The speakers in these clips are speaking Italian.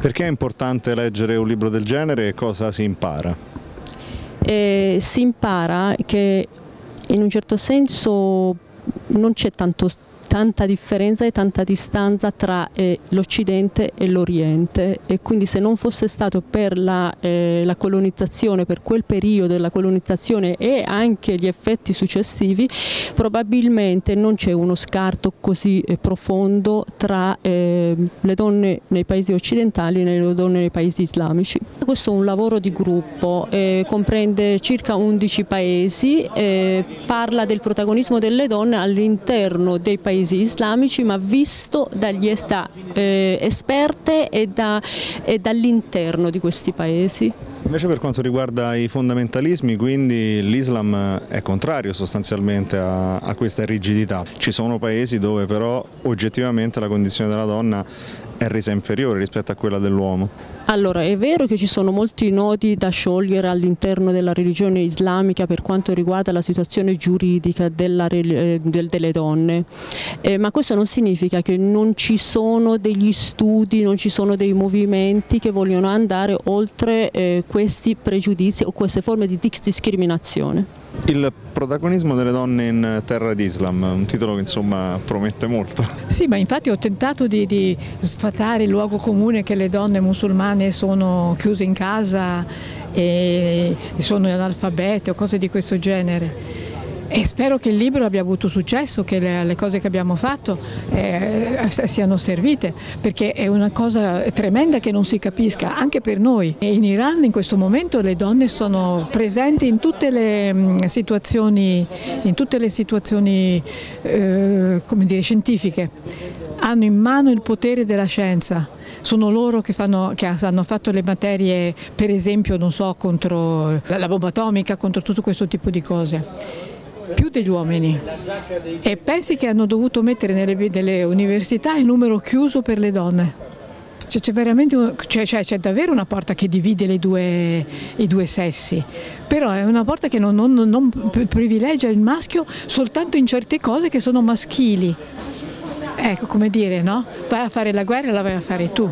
Perché è importante leggere un libro del genere e cosa si impara? Eh, si impara che in un certo senso non c'è tanto tanta differenza e tanta distanza tra eh, l'Occidente e l'Oriente e quindi se non fosse stato per la, eh, la, colonizzazione, per quel periodo della colonizzazione e anche gli effetti successivi, probabilmente non c'è uno scarto così eh, profondo tra eh, le donne nei paesi occidentali e le donne nei paesi islamici. Questo è un lavoro di gruppo, eh, comprende circa 11 paesi, eh, parla del protagonismo delle donne all'interno dei paesi paesi islamici ma visto dagli da, eh, esperte e, da, e dall'interno di questi paesi. Invece per quanto riguarda i fondamentalismi, quindi l'Islam è contrario sostanzialmente a, a, questa rigidità. Ci sono paesi dove però oggettivamente la condizione della donna è resa inferiore rispetto a quella dell'uomo. Allora, è vero che ci sono molti nodi da sciogliere all'interno della religione islamica per quanto riguarda la situazione giuridica della, eh, del, delle donne, eh, ma questo non significa che non ci sono degli studi, non ci sono dei movimenti che vogliono andare oltre eh, questi pregiudizi o queste forme di discriminazione. Il protagonismo delle donne in terra d'Islam, un titolo che insomma promette molto. Sì, ma infatti ho tentato di, di sfatare il luogo comune che le donne musulmane sono chiuse in casa e sono analfabete o cose di questo genere. E spero che il libro abbia avuto successo, che le, le cose che abbiamo fatto eh, siano servite, perché è una cosa tremenda che non si capisca, anche per noi. In Iran in questo momento le donne sono presenti in tutte le mh, mm, situazioni, tutte le situazioni eh, dire, scientifiche, hanno in mano il potere della scienza, sono loro che, fanno, che, hanno fatto le materie per esempio so, contro la bomba atomica, contro tutto questo tipo di cose più degli uomini e pensi che hanno dovuto mettere nelle, nelle università il numero chiuso per le donne. C'è, cioè, cioè, davvero una porta che divide due, i due sessi, però è una porta che non, non, non, privilegia il maschio soltanto in certe cose che sono maschili. Ecco, come dire, no? Vai a fare la guerra, la vai a fare tu.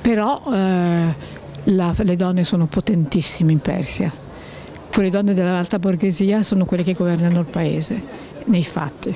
Però eh, la, le donne sono potentissime in Persia quelle donne dell'alta borghesia sono quelle che governano il paese, nei fatti.